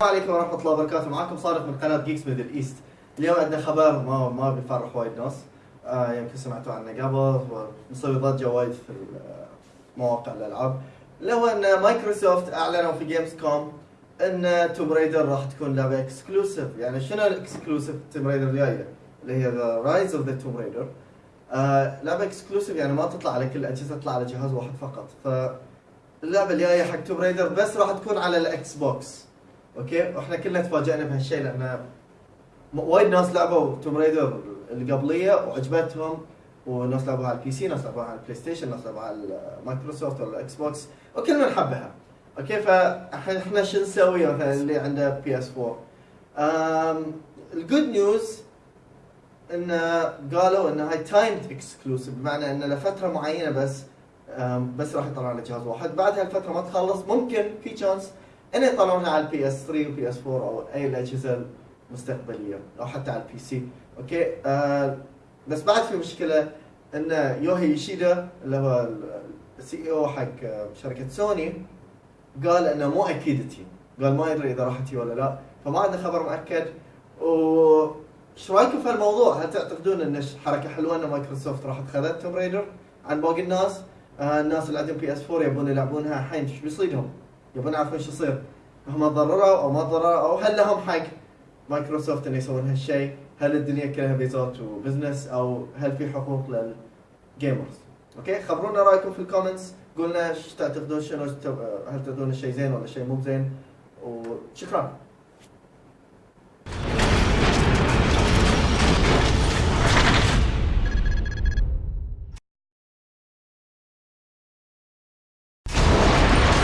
السلام عليكم ورحمة الله وبركاته. معكم صادق من قناة Geeks Middle East اليوم عندنا خبر ما ما بيفرح وايد ناس. آه يمكن سمعتوا عنه قبل. ومسوي ضجة وايد في مواقع الألعاب. اللي هو إن مايكروسوفت أعلنوا في Gamescom إن Tomb Raider راح تكون لعبة exclusive يعني شنو ال exclusive Tomb Raider الجاية؟ اللي هي The Rise of the Tomb Raider لعبة exclusive يعني ما تطلع على كل الاجهزة تطلع على جهاز واحد فقط. فاللعبة الجاية حق Tomb Raider بس راح تكون على ال Xbox okay؟ وإحنا كلنا تفاجئنا بهالشيء لأن وايد ناس لعبوا Tomb Raider اللي قبلية وعجبتهم. وناس لعبوها على ال PC ناس لعبوها على ال PlayStation ناس لعبوها على المايكروسوفت ولا ال Xbox وكل من حبها okay؟ فاحنا شو نسوي مثلا اللي عنده PS 4 ال good news إن قالوا إن هاي timed exclusive بمعنى إن لفترة معينة بس بس راح يطلع على جهاز واحد. بعد هالفتره ما تخلص ممكن في chance ان يطلعونها على ال PS 3 وال PS 4 أو أي الأجهزة المستقبلية أو حتى على ال PC okay آه بس بعد في مشكلة إن شوهي يوشيدا اللي هو ال CEO حق شركة سوني قال إنه مو أكيد تي قال ما يدري إذا راح تي ولا لا فما عندنا خبر مؤكد و إيش رأيكم في هالموضوع؟ هل تعتقدون إن حركة حلوة إن مايكروسوفت راح خذت Tomb Raider عن باقي الناس؟ آه الناس اللي عندهم PS 4 يبون يلعبونها الحين إيش بيصيدهم؟ يبون يعرفون إيش يصير. هم ضرروا أو ما ضرروا أو هل لهم حق؟ مايكروسوفت ان يسوون هالشيء؟ هل الدنيا كلها بيزات و business أو هل في حقوق لل gamers؟ okay؟ خبرونا رأيكم في ال comments قولنا إيش تعتقدون؟ شنو هل تعتقدون الشيء زين ولا شيء مو زين وشكرا.